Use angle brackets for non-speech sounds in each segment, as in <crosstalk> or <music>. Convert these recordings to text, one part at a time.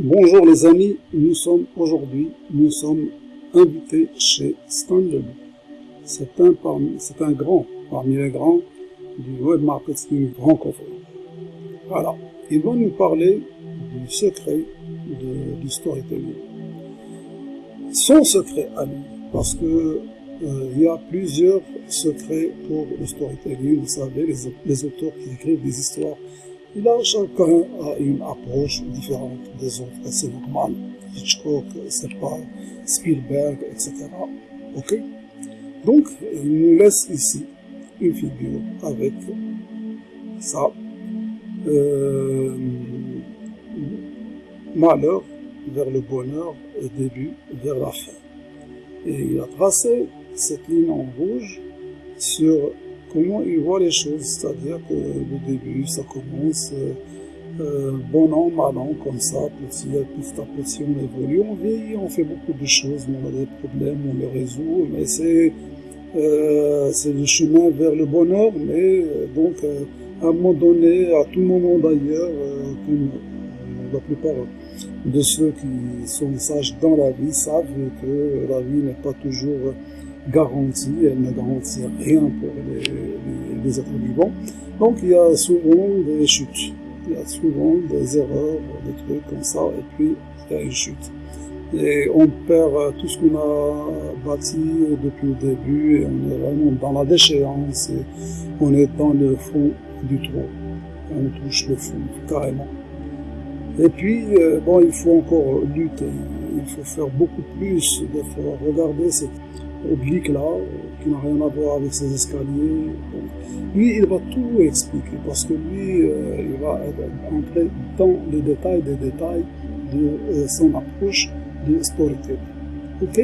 Bonjour les amis, nous sommes aujourd'hui, nous sommes invités chez Stanley. C'est un, c'est un grand, parmi les grands du web marketing francophone. Voilà, il va nous parler du secret de, du storytelling. Son secret à lui, parce que euh, il y a plusieurs secrets pour le storytelling. Vous savez, les, les auteurs qui écrivent des histoires Là, chacun a une approche différente des autres, c'est normal. Hitchcock, c'est Spielberg, etc. Ok? Donc, il nous laisse ici une figure avec ça. Euh, malheur vers le bonheur et début vers la fin. Et il a tracé cette ligne en rouge sur comment il voit les choses, c'est-à-dire que le début, ça commence euh, euh bon an, mal an, comme ça, petit à petit, à petit, on évolue, on vieillit, on fait beaucoup de choses, on a des problèmes, on les résout, mais c'est euh, le chemin vers le bonheur, mais donc à un moment donné, à tout moment d'ailleurs, la plupart de ceux qui sont sages dans la vie savent que la vie n'est pas toujours garantie, elle ne garantit rien pour les, les, êtres vivants. Donc il y a souvent des chutes, il y a souvent des erreurs, des trucs comme ça, et puis il y a une chute. Et on perd tout ce qu'on a bâti depuis le début, on est vraiment dans la déchéance, et on est dans le fond du trou. On touche le fond, carrément. Et puis, euh, bon, il faut encore lutter, il faut faire beaucoup plus d'efforts. Regardez cette oblique là, qui n'a rien à voir avec ses escaliers. lui, il va tout expliquer parce que lui, euh, il va entrer dans les détails des détails de euh, son approche de storytelling. Ok?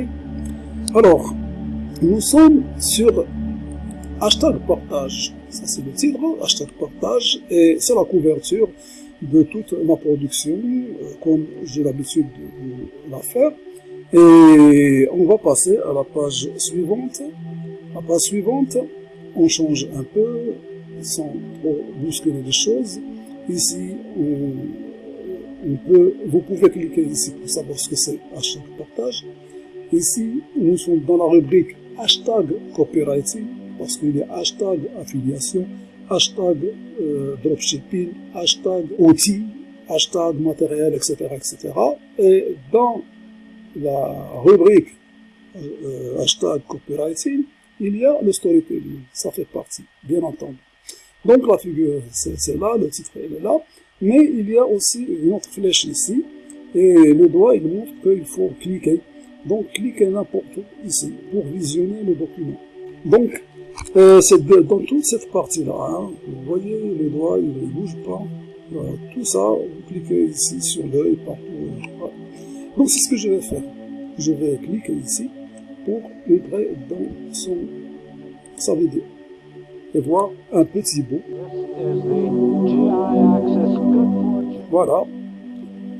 Alors, nous sommes sur hashtag partage. Ça, c'est le titre, hein, hashtag partage, et c'est la couverture de toute ma production, euh, comme j'ai l'habitude de la faire. Et on va passer à la page suivante. La page suivante, on change un peu, sans trop bousculer les choses. Ici, on, peut, vous pouvez cliquer ici pour savoir ce que c'est hashtag partage. Ici, nous sommes dans la rubrique hashtag copywriting, parce qu'il y a hashtag affiliation, hashtag euh, dropshipping, hashtag outils, hashtag matériel, etc., etc. Et dans la rubrique euh, hashtag copywriting, il y a le storytelling. Ça fait partie, bien entendu. Donc la figure, c'est là, le titre, il est là. Mais il y a aussi une autre flèche ici. Et le doigt, il montre qu'il faut cliquer. Donc cliquez n'importe où ici pour visionner le document. Donc, euh, dans toute cette partie-là. Hein, vous voyez, le doigt, il ne bouge pas. tout ça, vous cliquez ici sur l'œil, partout. Donc c'est ce que je vais faire. Je vais cliquer ici pour entrer dans son, sa vidéo et voir un petit bout. Voilà,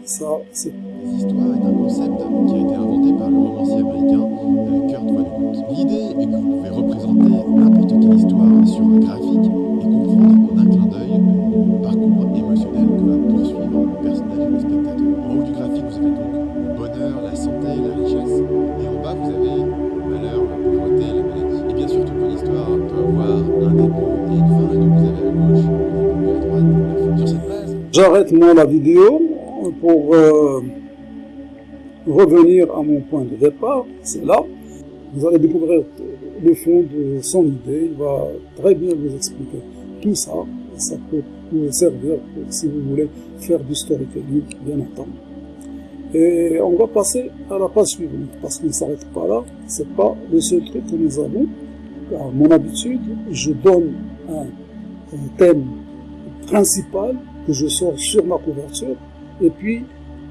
ça c'est... L'histoire est un concept qui a été inventé par le romancier américain euh, Kurt Vonnegut. L'idée est que vous pouvez représenter n'importe quelle histoire sur un graphique et comprendre en un clin d'œil le parcours émotionnel que va poursuivre le personnage et le spectateur. En haut du graphique, vous avez donc la santé, la richesse. Et en bas, vous avez le malheur, la pauvreté, la maladie. Et bien sûr, toute bonne histoire peut avoir un début et une fin. Et donc, vous avez à gauche le début, à droite la fin. Sur cette base... J'arrête moi la vidéo pour euh, revenir à mon point de départ. C'est là. Vous allez découvrir le fond de son idée. Il va très bien vous expliquer tout ça. Ça peut vous servir pour, si vous voulez faire du storytelling, bien entendu. Et on va passer à la page suivante, parce qu'on ne s'arrête pas là. C'est pas le seul truc que nous avons. À mon habitude, je donne un, thème principal que je sors sur ma couverture, et puis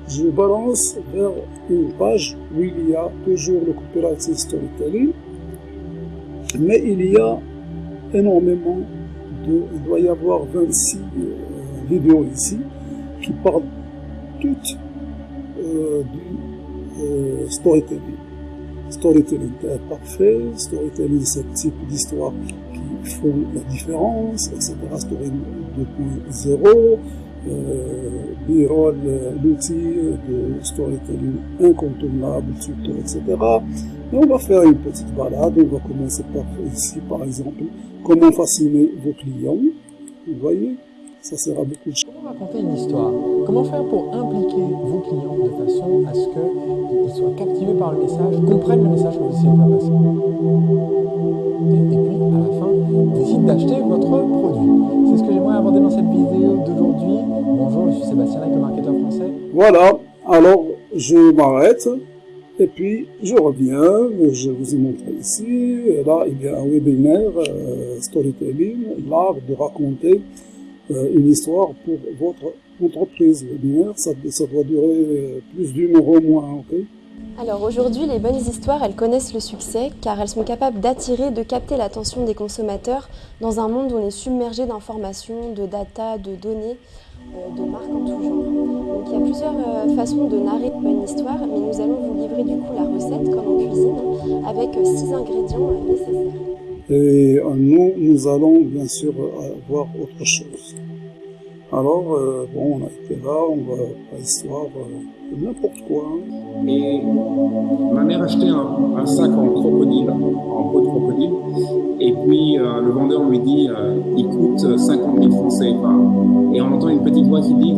je balance vers une page où il y a toujours le copyright storytelling, mais il y a énormément de, il doit y avoir 26 euh, vidéos ici qui parlent toutes euh, du euh, storytelling. Storytelling parfait, storytelling c'est le type d'histoire qui font la différence, etc. Storytelling 2.0, rôle l'outil de storytelling incontournable, surtout, etc. Et on va faire une petite balade. On va commencer par ici, par exemple, comment fasciner vos clients. Vous voyez ça sera beaucoup de choses. Comment raconter une histoire Comment faire pour impliquer vos clients de façon à ce qu'ils soient captivés par le message, comprennent le message que vous essayez de faire passer et, puis, à la fin, décident d'acheter votre produit. C'est ce que j'aimerais aborder dans cette vidéo d'aujourd'hui. Bonjour, je suis Sébastien avec le marketeur français. Voilà, alors je m'arrête. Et puis, je reviens, je vous ai montré ici, là, il y a un webinaire, euh, storytelling, l'art de raconter une histoire pour votre entreprise. webinaire. Ça, ça doit durer plus d'une heure au moins, ok alors aujourd'hui, les bonnes histoires, elles connaissent le succès car elles sont capables d'attirer, de capter l'attention des consommateurs dans un monde où on est submergé d'informations, de data, de données, euh, de marques en tout genre. Donc il y a plusieurs euh, façons de narrer une bonne histoire, mais nous allons vous livrer du coup la recette comme en cuisine avec euh, six ingrédients nécessaires. Et nous, nous allons bien sûr voir autre chose. Alors, bon, on a été là, on va pas histoire n'importe quoi. Hein. Et ma mère achetait un, sac en crocodile, en peau de crocodile, et puis euh, le vendeur lui dit euh, il coûte 50 000 francs CFA. Et on entend une petite voix qui dit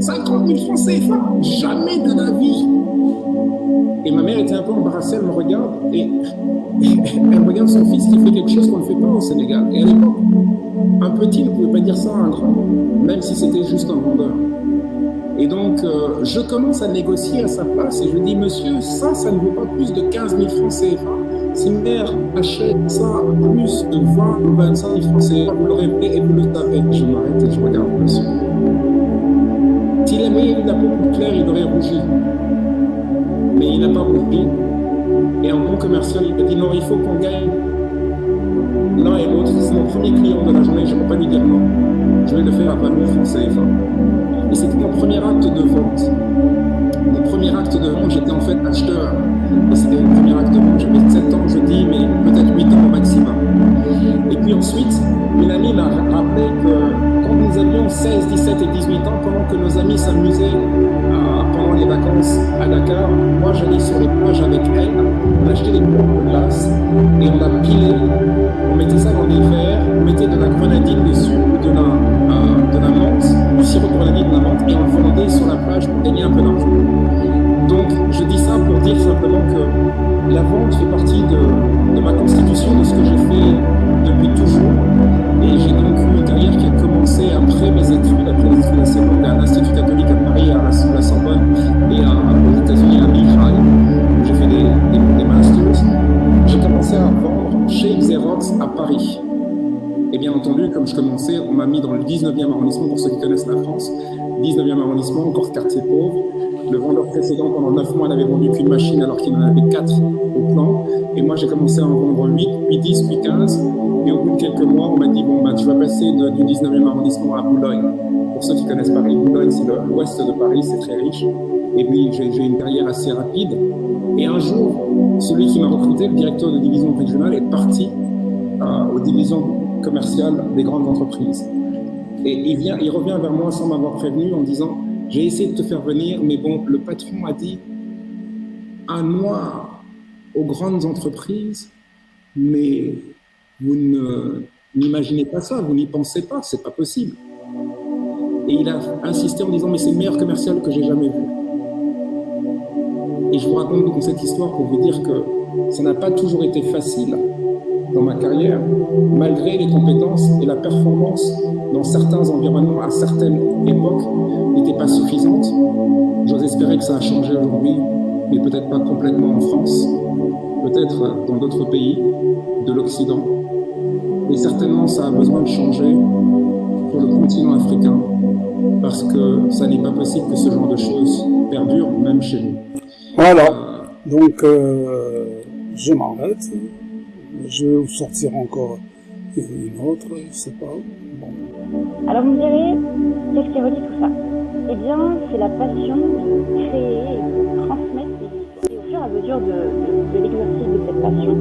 50 000 francs CFA Jamais de la vie Et ma mère était un peu embarrassée, elle me regarde, et <laughs> elle regarde son fils qui fait quelque chose qu'on ne fait pas au Sénégal. Et à l'époque, un petit ne pouvait pas dire ça à un grand, même si c'était juste un vendeur. Et donc, euh, je commence à négocier à sa place et je dis, monsieur, ça, ça ne vaut pas plus de 15 000 francs CFA. Si mère achète ça plus de 20 ou 25 000 francs CFA, vous l'aurez fait et vous le savez. Je m'arrête et je regarde monsieur. S'il avait eu la peau plus claire, il aurait rougi. Mais il n'a pas rougi. Et un bon commercial, il a dit, non, il faut qu'on gagne l'un et l'autre. C'est mon premier client de la journée, je ne peux pas lui dire non. Je vais le faire à 20 000 francs CFA. Et c'était mon premier acte de vente. Mon premier acte de vente, j'étais en fait acheteur. Et c'était mon premier acte de vente. J'avais 7 ans, je dis, mais peut-être 8 ans au maximum. Et puis ensuite, une amie m'a rappelé que quand nous avions 16, 17 et 18 ans, pendant que nos amis s'amusaient vacances à Dakar, moi j'allais sur les plages avec elle, on achetait des blocs de glace et on a pilé, on mettait ça dans des verres, on mettait de la grenadine dessus, de la, euh, de la menthe, du sirop de grenadine, de la menthe, et on vendait sur la plage pour gagner un peu d'argent. Donc je dis ça pour dire simplement que la vente fait partie de, ma constitution, de ce que j'ai fait depuis toujours. Et j'ai donc une carrière qui a commencé après mes études, après les études à l'Institut catholique À Paris. Et bien entendu, comme je commençais, on m'a mis dans le 19e arrondissement, pour ceux qui connaissent la France, 19e arrondissement, encore quartier pauvre. Le vendeur précédent, pendant 9 mois, n'avait vendu qu'une machine alors qu'il en avait 4 au plan. Et moi, j'ai commencé à en vendre 8, puis 10, puis 15. Et au bout de quelques mois, on m'a dit, bon, bah, tu vas passer du 19e arrondissement à Boulogne. Pour ceux qui connaissent Paris, Boulogne, c'est l'ouest de Paris, c'est très riche. Et puis, j'ai une carrière assez rapide. Et un jour, celui qui m'a recruté, le directeur de division régionale, est parti euh, aux divisions commerciales des grandes entreprises. Et il, vient, il revient vers moi sans m'avoir prévenu en disant, j'ai essayé de te faire venir, mais bon, le patron a dit, un noir aux grandes entreprises, mais vous n'imaginez pas ça, vous n'y pensez pas, c'est pas possible. Et il a insisté en disant, mais c'est le meilleur commercial que j'ai jamais vu. Et je vous raconte donc cette histoire pour vous dire que ça n'a pas toujours été facile dans ma carrière, malgré les compétences et la performance dans certains environnements à certaines époques n'était pas suffisante. J'ose espérer que ça a changé aujourd'hui, mais peut-être pas complètement en France, peut-être dans d'autres pays de l'Occident. Et certainement, ça a besoin de changer pour le continent africain, parce que ça n'est pas possible que ce genre de choses perdure, même chez nous. Voilà, euh, donc euh, je m'arrête. Je vais vous sortir encore une autre, je sais pas. Bon. Alors vous me direz, qu'est-ce qui relie tout ça? Eh bien, c'est la passion de créer et de transmettre des histoires. Et au fur et à mesure de, de, de l'exercice de cette passion,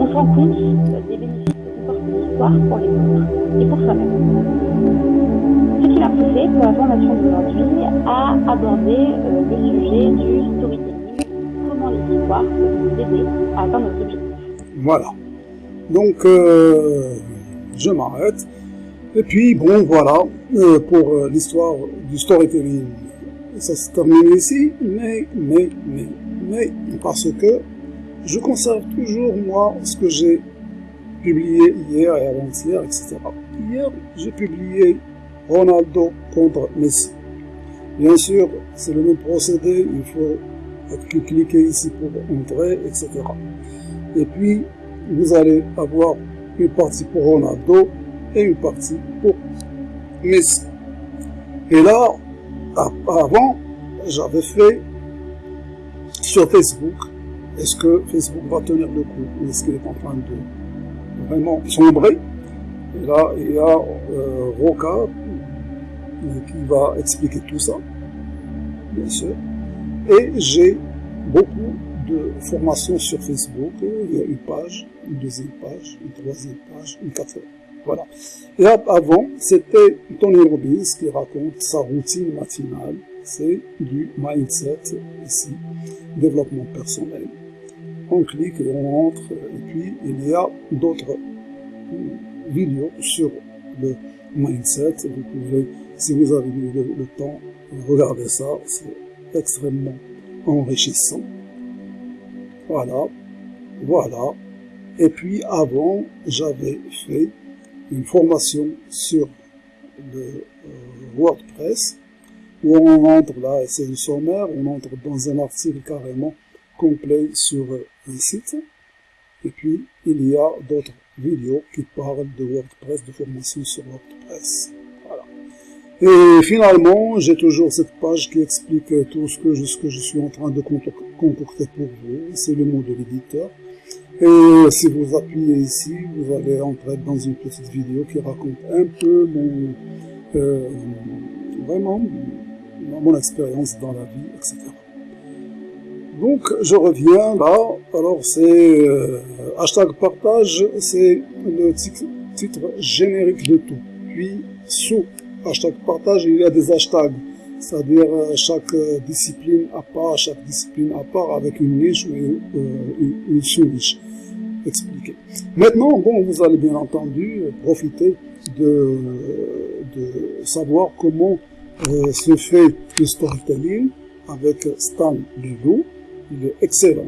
on se rend compte des bénéfices que comporte l'histoire pour les autres et pour soi-même. qui m'a poussé pour la formation d'aujourd'hui à aborder euh, le sujet du storytelling, comment les histoires peuvent nous aider à atteindre nos objectifs. Voilà. Donc, euh, je m'arrête. Et puis, bon, voilà, euh, pour euh, l'histoire du storytelling, ça se termine ici, mais, mais, mais, mais, parce que je conserve toujours, moi, ce que j'ai publié hier et avant-hier, etc. Hier, j'ai publié Ronaldo contre Messi. Bien sûr, c'est le même procédé, il faut cliquer ici pour entrer, etc. Et puis, vous allez avoir une partie pour Ronaldo et une partie pour Messi. Et là, avant, j'avais fait sur Facebook, est-ce que Facebook va tenir le coup Est-ce qu'il est en train de vraiment sombrer? Et là, il y a euh, Roca qui va expliquer tout ça, bien sûr. Et j'ai beaucoup de formation sur Facebook. Il y a une page, une deuxième page, une troisième page, une quatrième. Voilà. Et avant, c'était Tony Robbins qui raconte sa routine matinale. C'est du mindset ici, développement personnel. On clique et on entre, et puis il y a d'autres vidéos sur le mindset. Vous pouvez, si vous avez le, le temps, regarder ça. C'est extrêmement enrichissant. Voilà, voilà. Et puis avant, j'avais fait une formation sur le euh, WordPress où on entre là, c'est le sommaire, on entre dans un article carrément complet sur un site. Et puis, il y a d'autres vidéos qui parlent de WordPress, de formation sur WordPress. Et finalement, j'ai toujours cette page qui explique tout ce que, je, ce que je suis en train de concocter pour vous. C'est le mot de l'éditeur. Et si vous appuyez ici, vous allez entrer dans une petite vidéo qui raconte un peu mon, euh, vraiment mon expérience dans la vie, etc. Donc, je reviens là. Alors, c'est euh, hashtag partage, c'est le titre générique de tout. Puis, sous hashtag partage, il y a des hashtags, c'est-à-dire euh, chaque euh, discipline à part, chaque discipline à part avec une niche ou une, euh, sous-niche expliquée. Maintenant, bon, vous allez bien entendu profiter de, de savoir comment se fait le storytelling avec Stan Leloup. Il est excellent,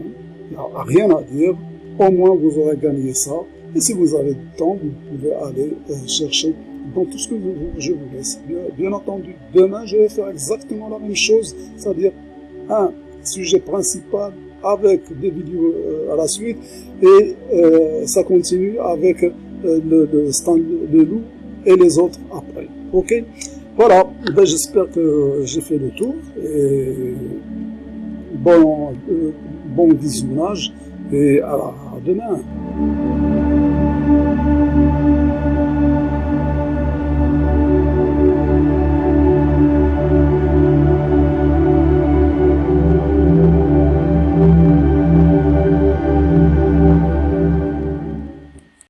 il n'y a rien à dire. Au moins, vous aurez gagné ça. Et si vous avez du temps, vous pouvez aller chercher dans tout ce que je vous laisse. Bien, entendu, demain, je vais faire exactement la même chose, c'est-à-dire un sujet principal avec des vidéos euh, à la suite et euh, ça continue avec euh, le, stand de loup et les autres après. Ok? Voilà, ben, j'espère que j'ai fait le tour et bon, bon visionnage et à demain.